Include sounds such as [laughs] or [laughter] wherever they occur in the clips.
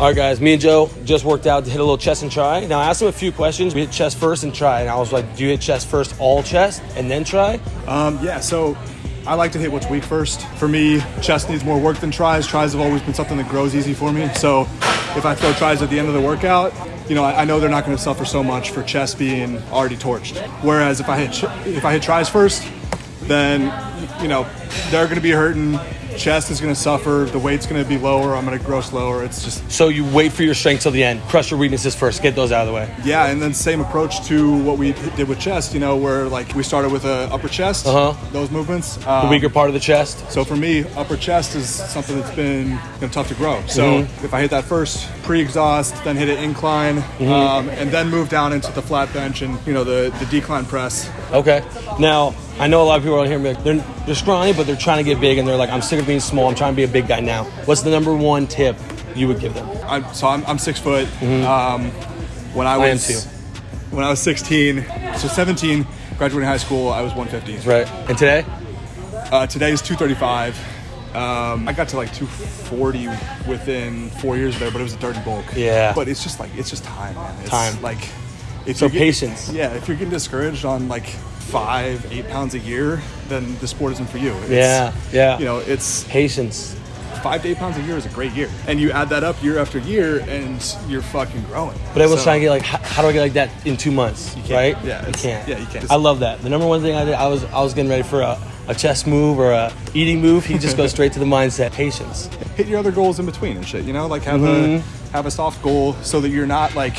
All right, guys, me and Joe just worked out to hit a little chest and tri. Now, I asked him a few questions. We hit chest first and tri. And I was like, do you hit chest first, all chest, and then tri? Um, yeah, so I like to hit what's weak first. For me, chest needs more work than tris. Tris have always been something that grows easy for me. So if I throw tris at the end of the workout, you know, I, I know they're not going to suffer so much for chest being already torched. Whereas if I hit if I hit tris first, then you know they're going to be hurting chest is going to suffer. The weight's going to be lower. I'm going to grow slower. It's just So you wait for your strength till the end, crush your weaknesses first, get those out of the way. yeah. And then same approach to what we did with chest. You know, where like we started with a upper chest, Uh-huh. those movements. The Um, weaker part of the chest. So for me, upper chest is something that's been you know, tough to grow. So Mm-hmm. if I hit that first pre-exhaust, then hit an incline, Mm-hmm. um, and then move down into the flat bench and you know the the decline press. Okay. Now, I know a lot of people out here, like, they're, they're scrawny, but they're trying to get big, and they're like, I'm sick of being small. I'm trying to be a big guy now. What's the number one tip you would give them? I'm, so I'm, I'm six foot. Um, when I was Mm-hmm. I too. when I was 16, so 17, graduating high school, I was 150. Right. And today? Uh, today is 235. Um, I got to like 240 within four years there, but it was a dirty bulk. Yeah. But it's just like it's just time, man. It's Time. Like if So you get- patience. yeah, if you're getting discouraged on like five, eight pounds a year, then the sport isn't for you. It's, Yeah, yeah. You know, it's Patience. five to eight pounds a year is a great year, and you add that up year after year, and you're fucking growing. But everyone's So- trying to get like, how, how do I get like that in two months? can't. Right? Yeah, you can't. yeah, you can't. I love that. The number one thing I did, I was I was getting ready for a, a chest move or a eating move. He just goes [laughs] straight to the mindset, patience. hit your other goals in between and shit. You know, like have Mm-hmm. a have a soft goal so that you're not like,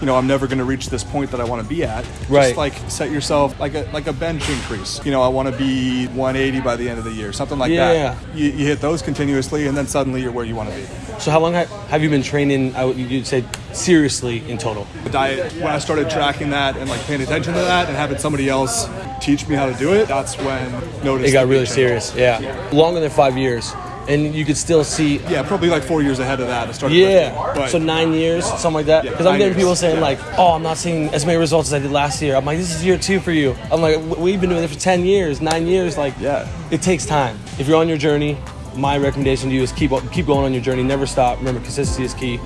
you know, I'm never going to reach this point that I want to be at. Right. Just like set yourself like a like a bench increase. You know, I want to be 180 by the end of the year, something like Yeah. that. You, you hit those continuously, and then suddenly you're where you want to be. So how long have you been training? I would you'd say seriously in total. The diet. When I started tracking that and like paying attention to that, and having somebody else teach me how to do it, that's when noticed It got really serious. Yeah, longer than five years, and you could still see. Yeah, probably like four years ahead of that. I started. Yeah, but so nine years, something like that. Yeah, Because I'm nine getting people saying yeah. like, "Oh, I'm not seeing as many results as I did last year." I'm like, "This is year two for you." I'm like, "We've been doing it for ten years, nine years. Like, Yeah. it takes time. If you're on your journey, my recommendation to you is keep keep going on your journey. Never stop. Remember, consistency is key.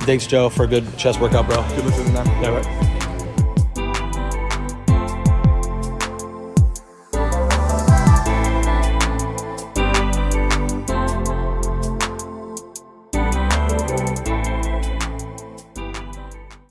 Thanks, Joe, for a good chest workout, bro. Good looking at that. Yeah, right.